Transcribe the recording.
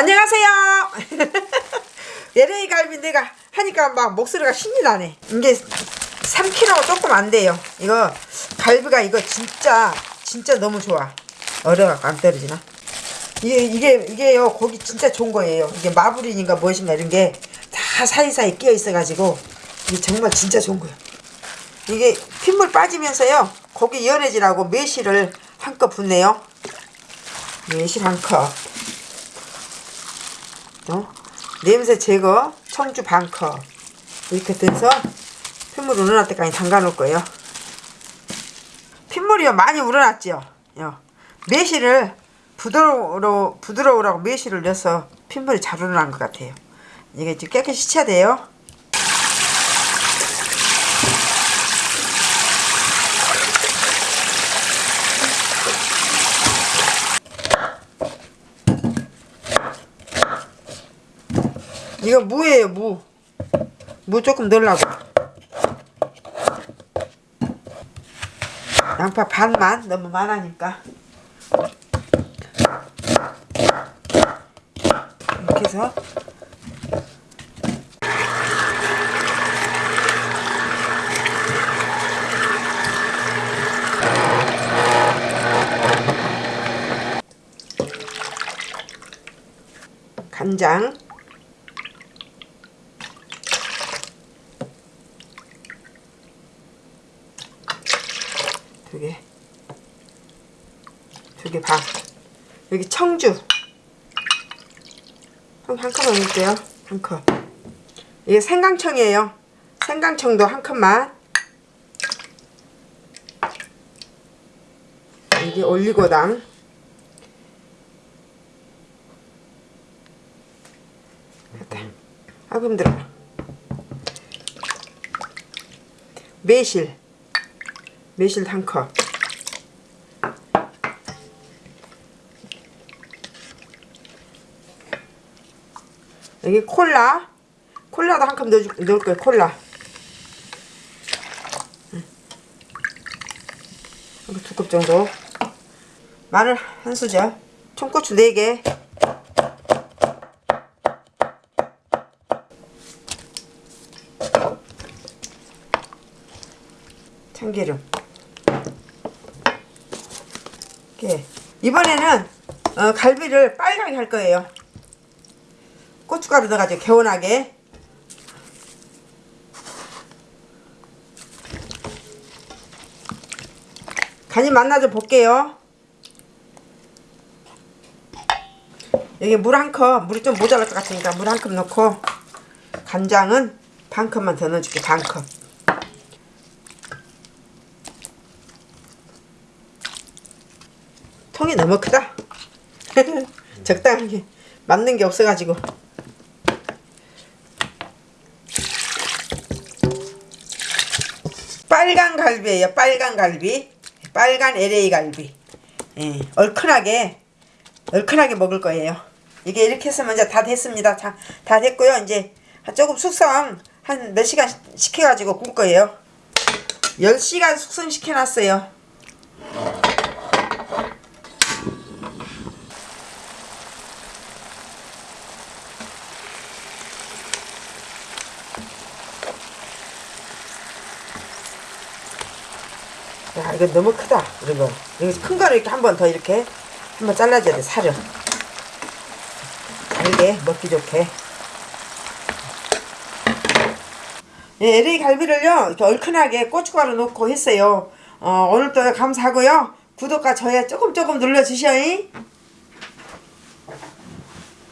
안녕하세요. LA 갈비 내가 하니까 막 목소리가 신이 나네. 이게 3kg 조금 안 돼요. 이거 갈비가 이거 진짜 진짜 너무 좋아. 얼어갖고 안 떨어지나? 이게 이게 이게요 고기 진짜 좋은 거예요. 이게 마블인인가 무엇인가 이런 게 다 사이사이 끼어 있어 가지고 이게 정말 진짜 좋은 거예요. 이게 핏물 빠지면서요 고기 연해지라고 매실을 한 컵 붓네요. 매실 한 컵. 어? 냄새 제거 청주 반 컵. 이렇게 돼서 핏물 우러날 때까지 담가 놓을 거예요. 핏물이요 많이 우러났죠. 요. 매실을 부드러워 부드러우라고 매실을 넣어서 핏물이 잘 우러난 것 같아요. 이게 좀 깨끗이 씻어야 돼요. 이거 무예요 무. 무 조금 넣으려고. 양파 반만 너무 많으니까. 이렇게 해서 간장 두 개, 두 개 반. 여기 청주. 한, 한 컵만 넣을게요. 한 컵. 이게 생강청이에요. 생강청도 한 컵만. 이게 올리고당. 아이고 힘들어. 매실. 매실 한 컵. 여기 콜라. 콜라도 한 컵 넣을, 거예요. 콜라. 두컵 정도. 마늘 한 수저. 청고추 4개. 참기름. 이렇게. 이번에는 어, 갈비를 빨갛게 할 거예요. 고춧가루 넣어가지고 개운하게. 간이 좀 볼게요. 여기 물 한 컵, 물이 좀 모자랄 것 같으니까 물 한 컵 넣고 간장은 반 컵만 더 넣어줄게, 반 컵. 통이 너무 크다. 적당하게 맞는 게 없어가지고. 빨간 갈비예요. 빨간 갈비. 빨간 LA 갈비. 예, 얼큰하게 얼큰하게 먹을 거예요. 이게 이렇게 했으면 이제 다 됐습니다. 자, 다 됐고요. 이제 조금 숙성 한 몇 시간 시켜가지고 구울 거예요. 10시간 숙성시켜 놨어요. 야 이거 너무 크다 이거. 여기 큰 거를 이렇게 한 번 더 이렇게 한 번 잘라줘야 돼 살을 잘게 먹기 좋게. 예, LA 갈비를요 이렇게 얼큰하게 고춧가루 넣고 했어요. 어, 오늘도 감사하고요. 구독과 좋아요 조금 조금 눌러주셔요